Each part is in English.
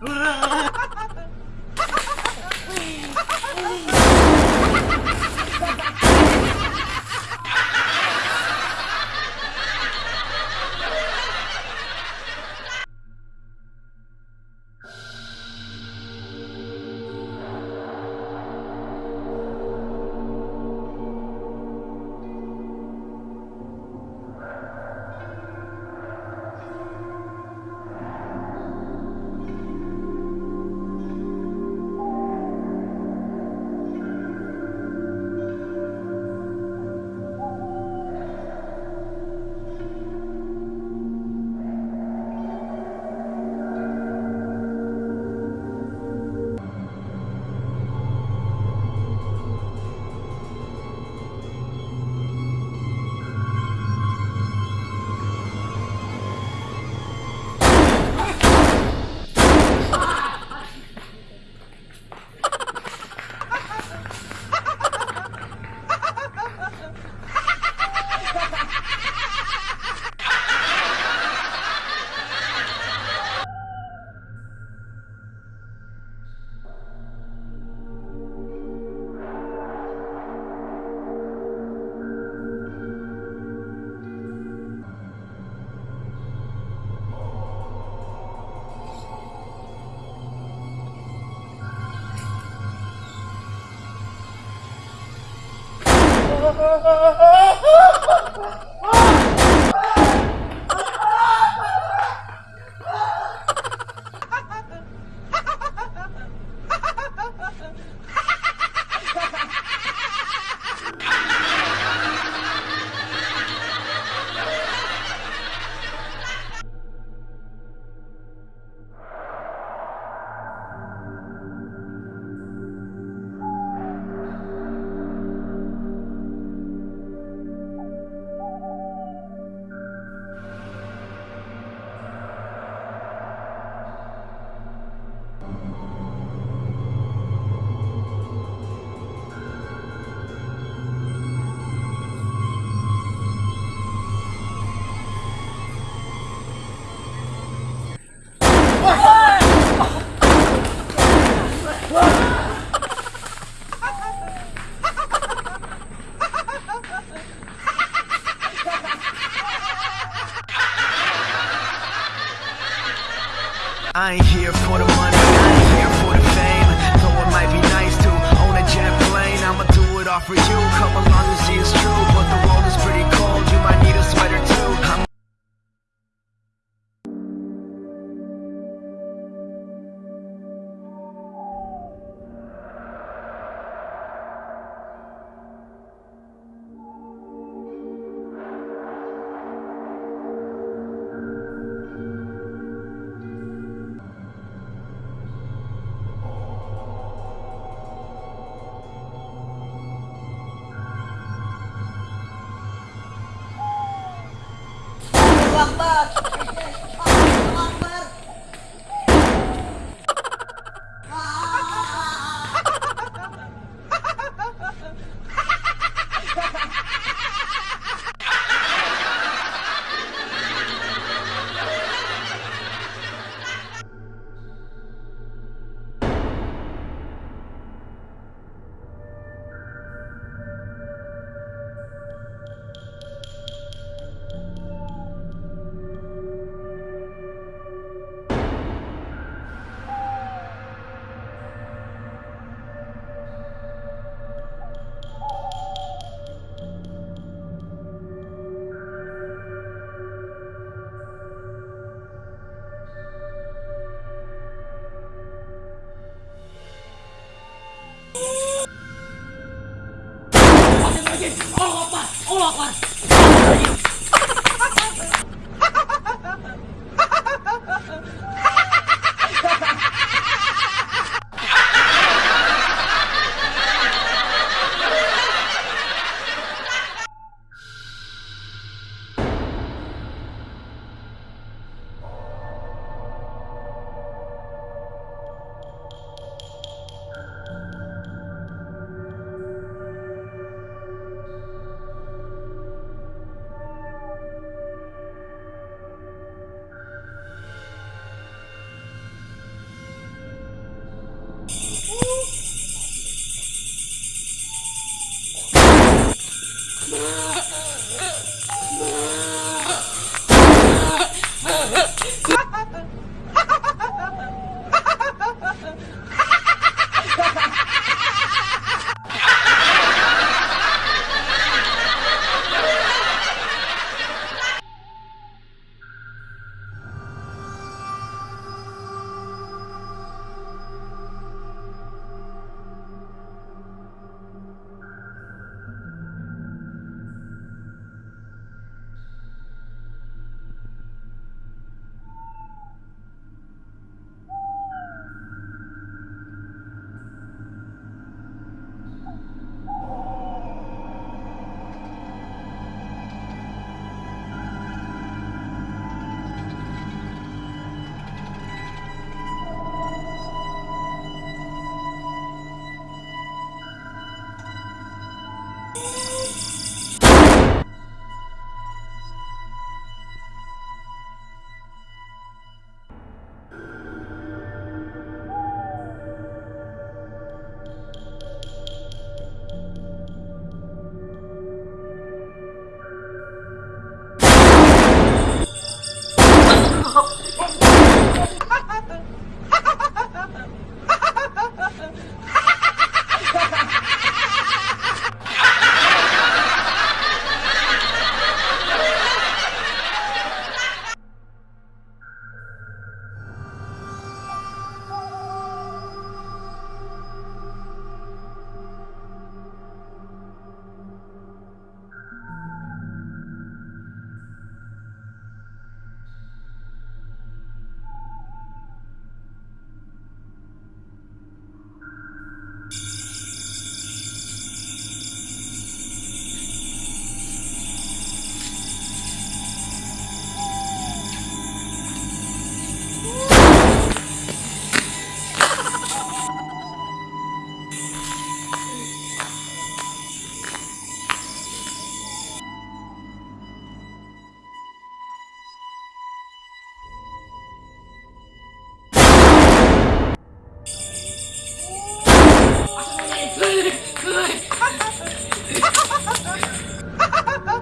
run. Ha ha ha ha ha! I ain't here for the money, I ain't here for the fame. Though it might be nice to own a jet plane, I'ma do it all for you. Come along and see it's true, but the world is pretty cold. You might need a sweater Akbar. 欧拉环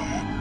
Oh.